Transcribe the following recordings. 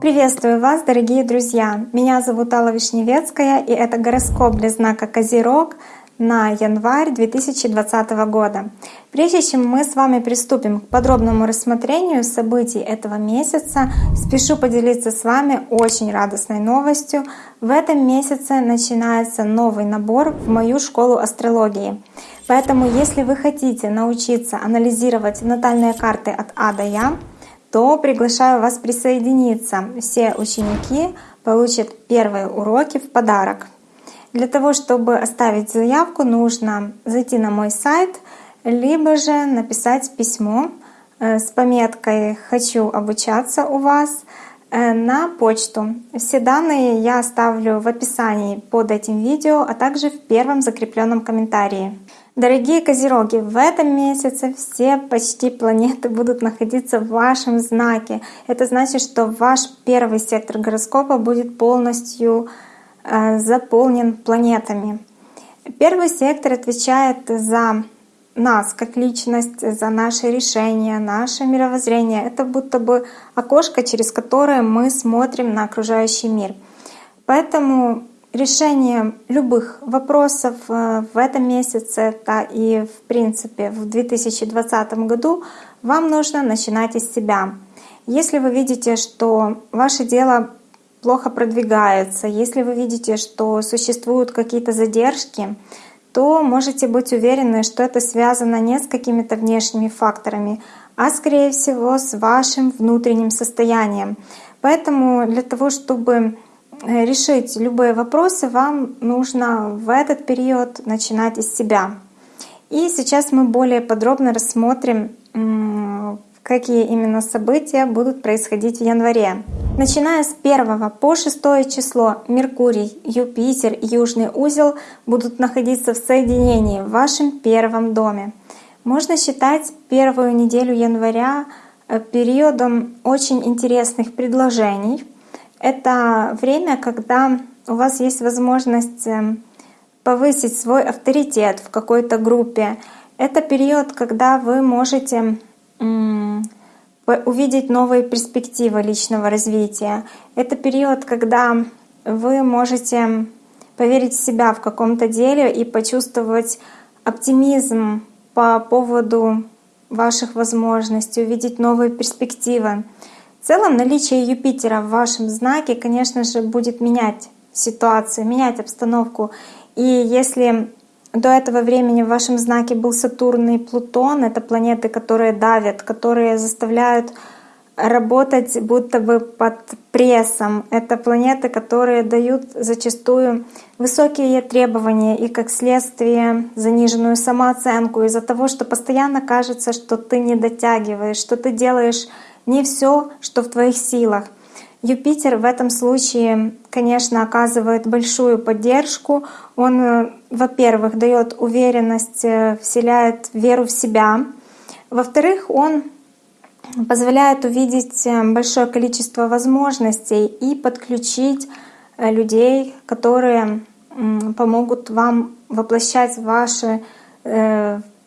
Приветствую вас, дорогие друзья! Меня зовут Алла Вишневецкая, и это гороскоп для знака Козерог на январь 2020 года. Прежде чем мы с вами приступим к подробному рассмотрению событий этого месяца, спешу поделиться с вами очень радостной новостью. В этом месяце начинается новый набор в мою школу астрологии. Поэтому, если вы хотите научиться анализировать натальные карты от А до Я, то приглашаю вас присоединиться. Все ученики получат первые уроки в подарок. Для того, чтобы оставить заявку, нужно зайти на мой сайт, либо же написать письмо э, с пометкой «Хочу обучаться у вас» э, на почту. Все данные я оставлю в описании под этим видео, а также в первом закрепленном комментарии. Дорогие Козероги, в этом месяце все почти планеты будут находиться в вашем знаке. Это значит, что ваш первый сектор гороскопа будет полностью э, заполнен планетами. Первый сектор отвечает за нас как личность, за наши решения, наше мировоззрение. Это будто бы окошко, через которое мы смотрим на окружающий мир. Поэтому решение любых вопросов э, в этом месяце, да и в принципе в 2020 году вам нужно начинать из себя. Если вы видите, что ваше дело плохо продвигается, если вы видите, что существуют какие-то задержки, то можете быть уверены, что это связано не с какими-то внешними факторами, а скорее всего с вашим внутренним состоянием. Поэтому для того, чтобы решить любые вопросы, вам нужно в этот период начинать из себя. И сейчас мы более подробно рассмотрим, какие именно события будут происходить в январе. Начиная с 1 по 6 число Меркурий, Юпитер Южный узел будут находиться в соединении в вашем первом доме. Можно считать первую неделю января э, периодом очень интересных предложений — это время, когда у вас есть возможность эм, повысить свой авторитет в какой-то группе. Это период, когда вы можете увидеть новые перспективы личного развития. Это период, когда вы можете поверить в себя в каком-то деле и почувствовать оптимизм по поводу ваших возможностей, увидеть новые перспективы. В целом наличие Юпитера в вашем знаке, конечно же, будет менять ситуацию, менять обстановку. И если до этого времени в вашем знаке был Сатурн и Плутон, это планеты, которые давят, которые заставляют работать будто бы под прессом. Это планеты, которые дают зачастую высокие требования и как следствие заниженную самооценку из-за того, что постоянно кажется, что ты не дотягиваешь, что ты делаешь не все, что в твоих силах. Юпитер в этом случае, конечно, оказывает большую поддержку. Он, э, во-первых, дает уверенность, э, вселяет веру в себя. Во-вторых, он позволяет увидеть э, большое количество возможностей и подключить людей, которые помогут вам воплощать ваши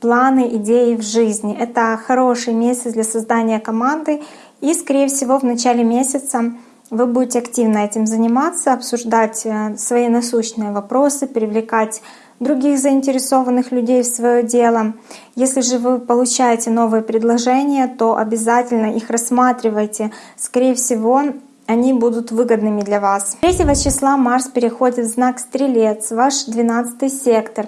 планы, идеи в жизни. Это хороший месяц для создания команды. И, скорее всего, в начале месяца вы будете активно этим заниматься, обсуждать э, свои насущные вопросы, привлекать других заинтересованных людей в свое дело. Если же вы получаете новые предложения, то обязательно их рассматривайте. Скорее всего, они будут выгодными для вас. 3 числа Марс переходит в знак Стрелец, ваш 12 сектор.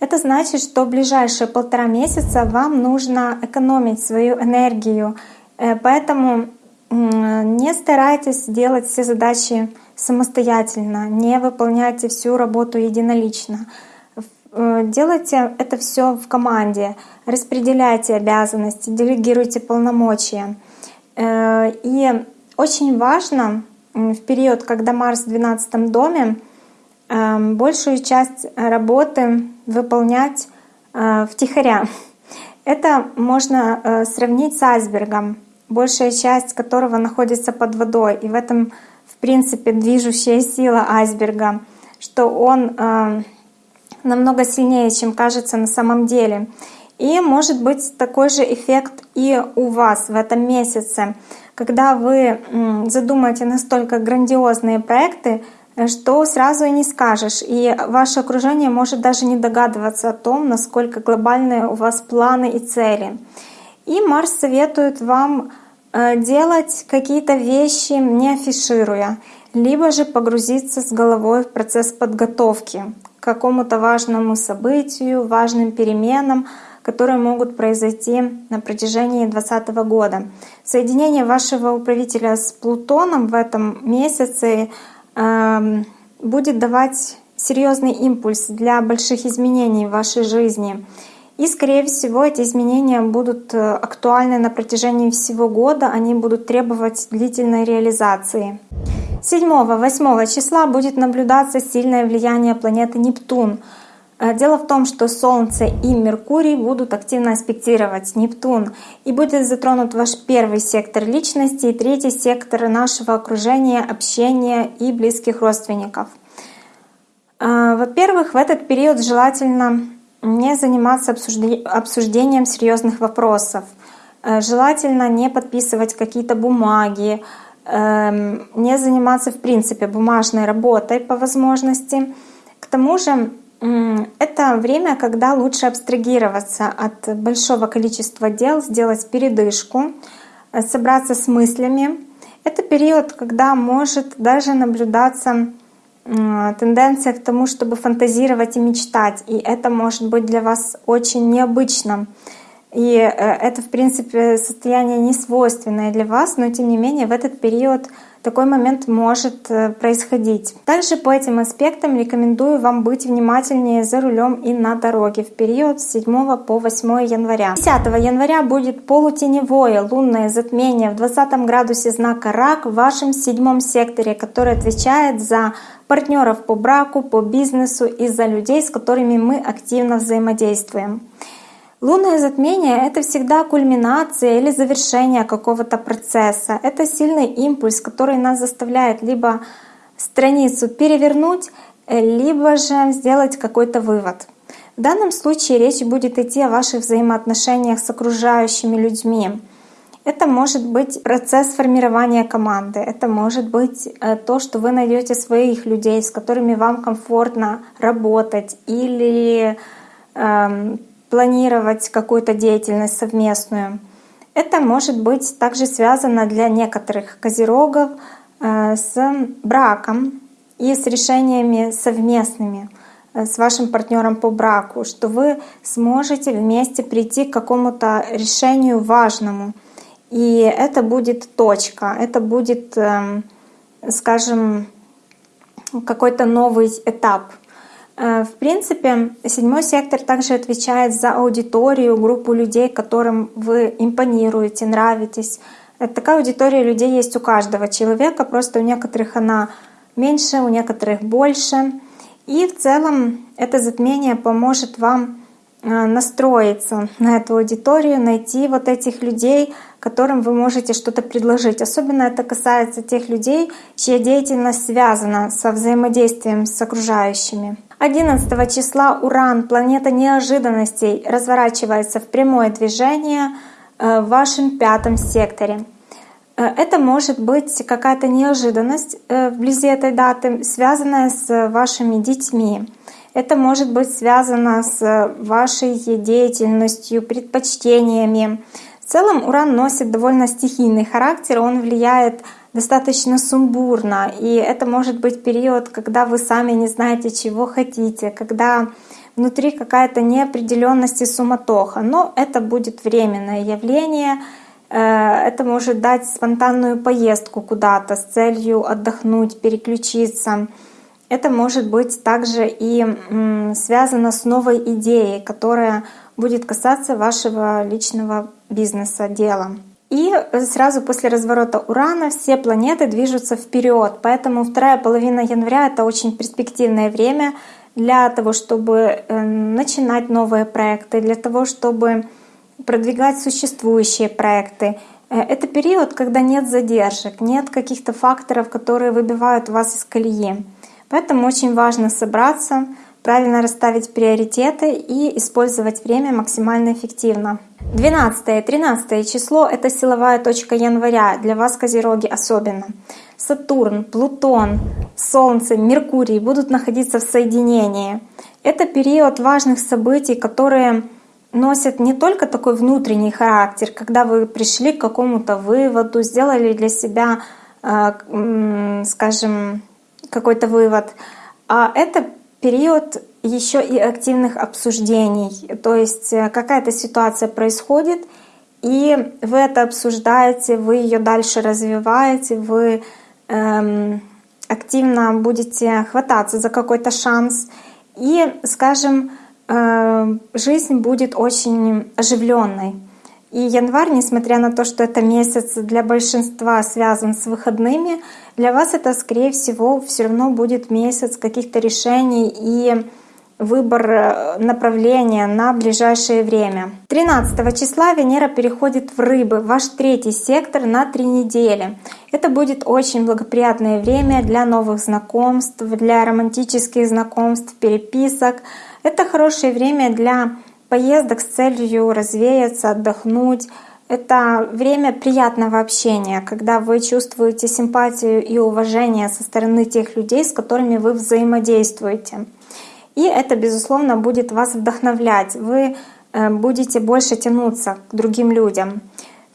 Это значит, что в ближайшие полтора месяца вам нужно экономить свою энергию. Э, поэтому не старайтесь делать все задачи самостоятельно, не выполняйте всю работу единолично. Э, делайте это все в команде, распределяйте обязанности, делегируйте полномочия. Э, и очень важно в период, когда Марс в 12 доме, большую часть работы выполнять э, втихаря. Это можно э, сравнить с айсбергом, большая часть которого находится под водой. И в этом, в принципе, движущая сила айсберга, что он э, намного сильнее, чем кажется на самом деле. И может быть такой же эффект и у вас в этом месяце, когда вы задумаете настолько грандиозные проекты, что сразу и не скажешь. И ваше окружение может даже не догадываться о том, насколько глобальные у вас планы и цели. И Марс советует вам э, делать какие-то вещи, не афишируя, либо же погрузиться с головой в процесс подготовки к какому-то важному событию, важным переменам, которые могут произойти на протяжении 2020 года. Соединение вашего управителя с Плутоном в этом месяце будет давать серьезный импульс для больших изменений в вашей жизни. И, скорее всего, эти изменения будут э, актуальны на протяжении всего года, они будут требовать длительной реализации. 7-8 числа будет наблюдаться сильное влияние планеты Нептун — дело в том, что Солнце и Меркурий будут активно аспектировать Нептун, и будет затронут ваш первый сектор личности и третий сектор нашего окружения, общения и близких родственников. Э, во-первых, в этот период желательно не заниматься обсуждением серьезных вопросов. Э, желательно не подписывать какие-то бумаги, эм, не заниматься в принципе бумажной работой по возможности. К тому же это время, когда лучше абстрагироваться от большого количества дел, сделать передышку, э, собраться с мыслями. Это период, когда может даже наблюдаться тенденция к тому, чтобы фантазировать и мечтать. И это может быть для вас очень необычно. И э, это, в принципе, состояние не свойственное для вас, но тем не менее в этот период такой момент может э, происходить. Также по этим аспектам рекомендую вам быть внимательнее за рулем и на дороге в период с 7 по 8 января. 10 января будет полутеневое лунное затмение в 20 градусе знака Рак в вашем седьмом секторе, который отвечает за партнеров по браку, по бизнесу и за людей, с которыми мы активно взаимодействуем. Лунное затмение — это всегда кульминация или завершение какого-то процесса. Это сильный импульс, который нас заставляет либо страницу перевернуть, либо же сделать какой-то вывод. В данном случае речь будет идти о ваших взаимоотношениях с окружающими людьми. Это может быть процесс формирования команды, это может быть э, то, что вы найдете своих людей, с которыми вам комфортно работать, или эм, планировать какую-то деятельность совместную. Это может быть также связано для некоторых козерогов э, с браком и с решениями совместными э, с вашим партнером по браку, что вы сможете вместе прийти к какому-то решению важному. И это будет точка, это будет, эм, скажем, какой-то новый этап в принципе, седьмой сектор также отвечает за аудиторию, группу людей, которым вы импонируете, нравитесь. Э, такая аудитория людей есть у каждого человека, просто у некоторых она меньше, у некоторых больше. И в целом это затмение поможет вам э, настроиться на эту аудиторию, найти вот этих людей, которым вы можете что-то предложить. Особенно это касается тех людей, чья деятельность связана со взаимодействием с окружающими. 11 числа Уран, планета неожиданностей, разворачивается в прямое движение э, в вашем пятом секторе. Э, это может быть какая-то неожиданность э, вблизи этой даты, связанная с вашими детьми. Это может быть связано с вашей деятельностью, предпочтениями. В целом Уран носит довольно стихийный характер, он влияет достаточно сумбурно. И это может быть период, когда вы сами не знаете, чего хотите, когда внутри какая-то неопределенность и суматоха. Но это будет временное явление. Э, это может дать спонтанную поездку куда-то с целью отдохнуть, переключиться. Это может быть также и связано с новой идеей, которая будет касаться вашего личного бизнеса, дела. И сразу после разворота Урана все планеты движутся вперед, поэтому вторая половина января — это очень перспективное время для того, чтобы э, начинать новые проекты, для того, чтобы продвигать существующие проекты. Э, это период, когда нет задержек, нет каких-то факторов, которые выбивают вас из колеи. Поэтому очень важно собраться, правильно расставить приоритеты и использовать время максимально эффективно. 12 13 число — это силовая точка января, для вас, Козероги, особенно. Сатурн, Плутон, Солнце, Меркурий будут находиться в соединении. Это период важных событий, которые носят не только такой внутренний характер, когда вы пришли к какому-то выводу, сделали для себя, э, скажем, какой-то вывод, а это период еще и активных обсуждений. То есть э, какая-то ситуация происходит, и вы это обсуждаете, вы ее дальше развиваете, вы эм, активно будете хвататься за какой-то шанс. И, скажем, э, жизнь будет очень оживленной. И январь, несмотря на то, что это месяц для большинства связан с выходными, для вас это, скорее всего, все равно будет месяц каких-то решений и выбор э, направления на ближайшее время. 13 числа Венера переходит в Рыбы, ваш третий сектор на три недели. Это будет очень благоприятное время для новых знакомств, для романтических знакомств, переписок. Это хорошее время для поездок с целью развеяться, отдохнуть. Это время приятного общения, когда вы чувствуете симпатию и уважение со стороны тех людей, с которыми вы взаимодействуете. И это, безусловно, будет вас вдохновлять. Вы э, будете больше тянуться к другим людям.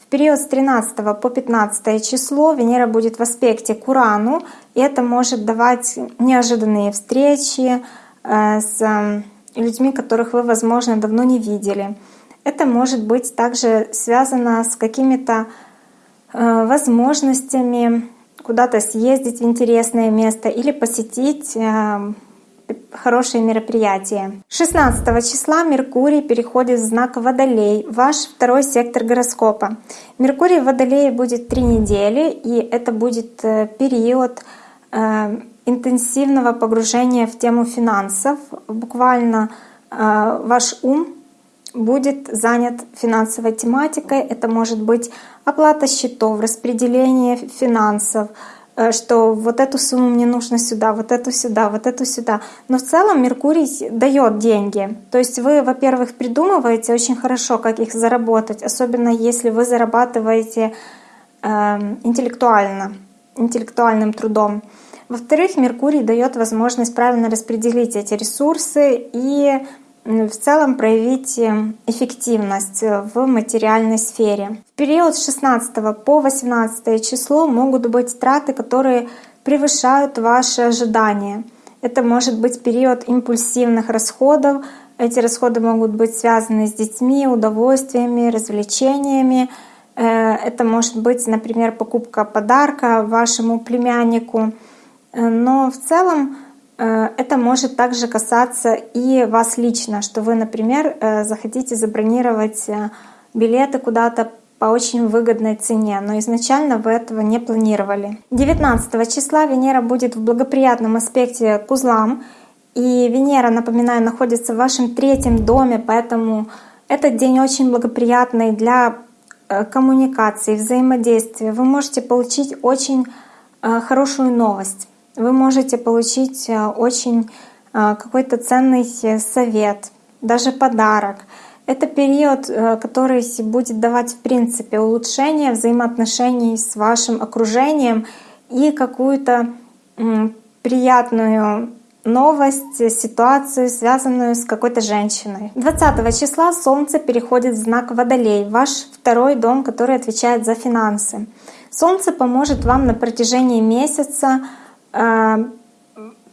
В период с 13 по 15 число Венера будет в аспекте к Урану, и это может давать неожиданные встречи э, с людьми, которых вы, возможно, давно не видели. Это может быть также связано с какими-то э, возможностями куда-то съездить в интересное место или посетить хорошее мероприятие. 16 числа Меркурий переходит в знак Водолей, ваш второй сектор гороскопа. Меркурий в Водолее будет три недели, и это будет э, период э, интенсивного погружения в тему финансов. Буквально э, ваш ум будет занят финансовой тематикой. Это может быть оплата счетов, распределение финансов, Э, что вот эту сумму мне нужно сюда, вот эту сюда, вот эту сюда. Но в целом Меркурий дает деньги. То есть вы, во-первых, придумываете очень хорошо, как их заработать, особенно если вы зарабатываете э, интеллектуально, интеллектуальным трудом. Во-вторых, Меркурий дает возможность правильно распределить эти ресурсы и в целом проявить э, эффективность в материальной сфере. В период с 16 по 18 число могут быть траты, которые превышают ваши ожидания. Это может быть период импульсивных расходов. Эти расходы могут быть связаны с детьми, удовольствиями, развлечениями. Э, это может быть, например, покупка подарка вашему племяннику. Э, но в целом Э, это может также касаться и вас лично, что вы, например, э, захотите забронировать билеты куда-то по очень выгодной цене, но изначально вы этого не планировали. 19 числа Венера будет в благоприятном аспекте к узлам, и Венера, напоминаю, находится в вашем третьем доме, поэтому этот день очень благоприятный для коммуникации, взаимодействия. Вы можете получить очень хорошую новость вы можете получить э, очень э, какой-то ценный совет, даже подарок. Это период, э, который будет давать в принципе улучшение взаимоотношений с вашим окружением и какую-то приятную новость, ситуацию, связанную с какой-то женщиной. 20 числа Солнце переходит в знак Водолей, ваш второй дом, который отвечает за финансы. Солнце поможет вам на протяжении месяца Э,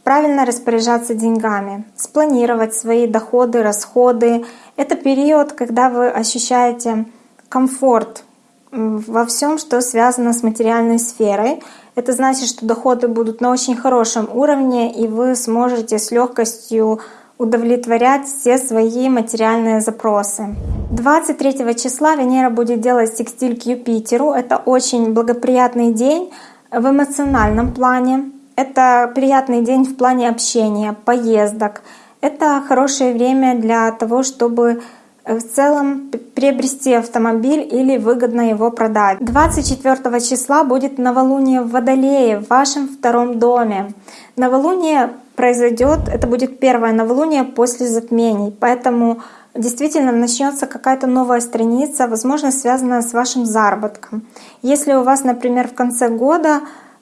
правильно распоряжаться деньгами, спланировать свои доходы, расходы. Это период, когда вы ощущаете комфорт во всем, что связано с материальной сферой. Это значит, что доходы будут на очень хорошем уровне, и вы сможете с легкостью удовлетворять все свои материальные запросы. 23 числа Венера будет делать секстиль к Юпитеру. Это очень благоприятный день в эмоциональном плане. Это приятный день в плане общения, поездок. Это хорошее время для того, чтобы в целом приобрести автомобиль или выгодно его продать. 24 числа будет новолуние в Водолее в вашем втором доме. Новолуние произойдет, это будет первое новолуние после затмений, поэтому действительно начнется какая-то новая страница, возможно, связанная с вашим заработком. Если у вас, например, в конце года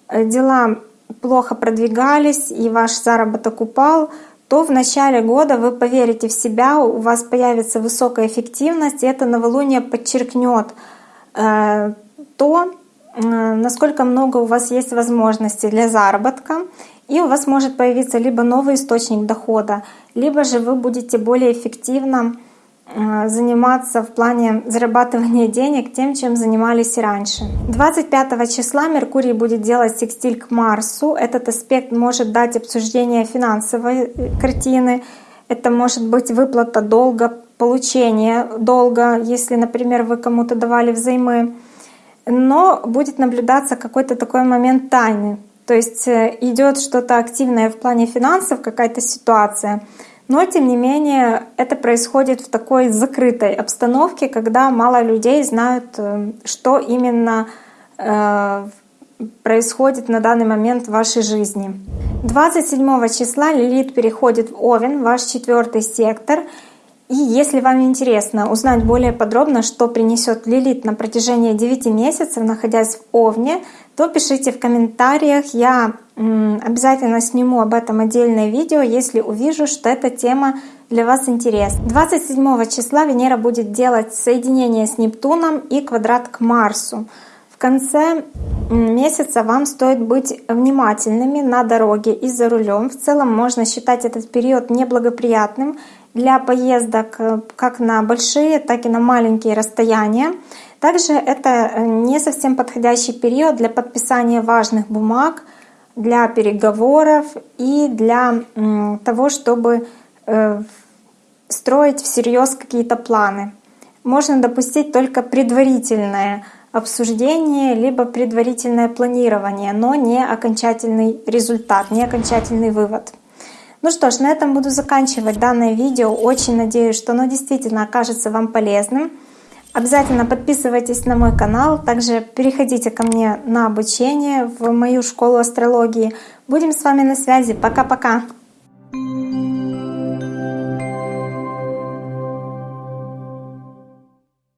э, дела плохо продвигались и ваш заработок упал, то в начале года вы поверите в себя, у вас появится высокая эффективность, и это новолуние подчеркнет э, то, э, насколько много у вас есть возможностей для заработка, и у вас может появиться либо новый источник дохода, либо же вы будете более эффективно заниматься в плане зарабатывания денег тем, чем занимались и раньше. 25 числа Меркурий будет делать секстиль к Марсу. Этот аспект может дать обсуждение финансовой э, картины. Это может быть выплата долга, получение долга, если, например, вы кому-то давали взаймы. Но будет наблюдаться какой-то такой момент тайны. То есть э, идет что-то активное в плане финансов, какая-то ситуация — но, тем не менее, это происходит в такой закрытой обстановке, когда мало людей знают, э, что именно э, происходит на данный момент в вашей жизни. 27 числа Лилит переходит в Овен, ваш четвертый сектор. И если вам интересно узнать более подробно, что принесет Лилит на протяжении 9 месяцев, находясь в Овне, то пишите в комментариях. Я обязательно сниму об этом отдельное видео, если увижу, что эта тема для вас интересна. 27 числа Венера будет делать соединение с Нептуном и квадрат к Марсу. В конце месяца вам стоит быть внимательными на дороге и за рулем. В целом можно считать этот период неблагоприятным для поездок э, как на большие, так и на маленькие расстояния. Также это э, не совсем подходящий период для подписания важных бумаг, для переговоров и для того, чтобы э, строить всерьез какие-то планы. Можно допустить только предварительное обсуждение, либо предварительное планирование, но не окончательный результат, не окончательный вывод. Ну что ж, на этом буду заканчивать данное видео. Очень надеюсь, что оно действительно окажется вам полезным. Обязательно подписывайтесь на мой канал, также переходите ко мне на обучение в мою школу астрологии. Будем с вами на связи. Пока-пока!